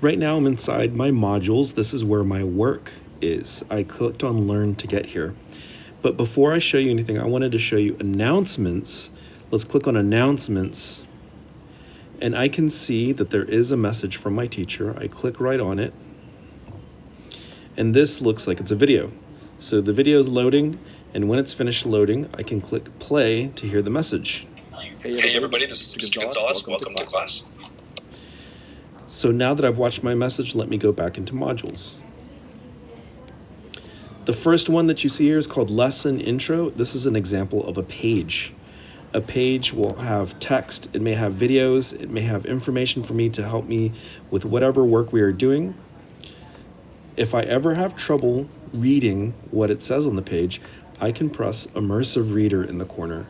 Right now I'm inside my modules. This is where my work is. I clicked on learn to get here. But before I show you anything, I wanted to show you announcements. Let's click on announcements. And I can see that there is a message from my teacher. I click right on it. And this looks like it's a video. So the video is loading, and when it's finished loading, I can click play to hear the message. Hey everybody, this is Mr. Gonzalez. Welcome to class. So now that I've watched my message, let me go back into modules. The first one that you see here is called Lesson Intro. This is an example of a page. A page will have text, it may have videos, it may have information for me to help me with whatever work we are doing. If I ever have trouble reading what it says on the page, I can press Immersive Reader in the corner.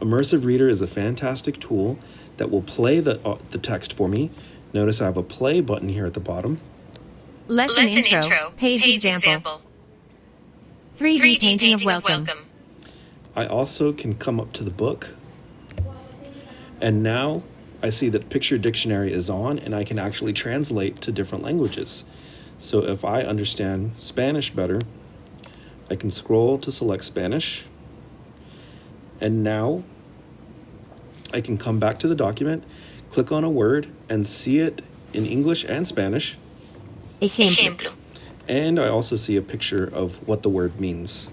Immersive Reader is a fantastic tool that will play the, uh, the text for me. Notice I have a play button here at the bottom. Lesson, intro, Page, example. 3D, painting, of welcome. I also can come up to the book. And now I see that Picture Dictionary is on and I can actually translate to different languages. So if I understand Spanish better, I can scroll to select Spanish. And now I can come back to the document, click on a word, and see it in English and Spanish. Ejemplo. And I also see a picture of what the word means.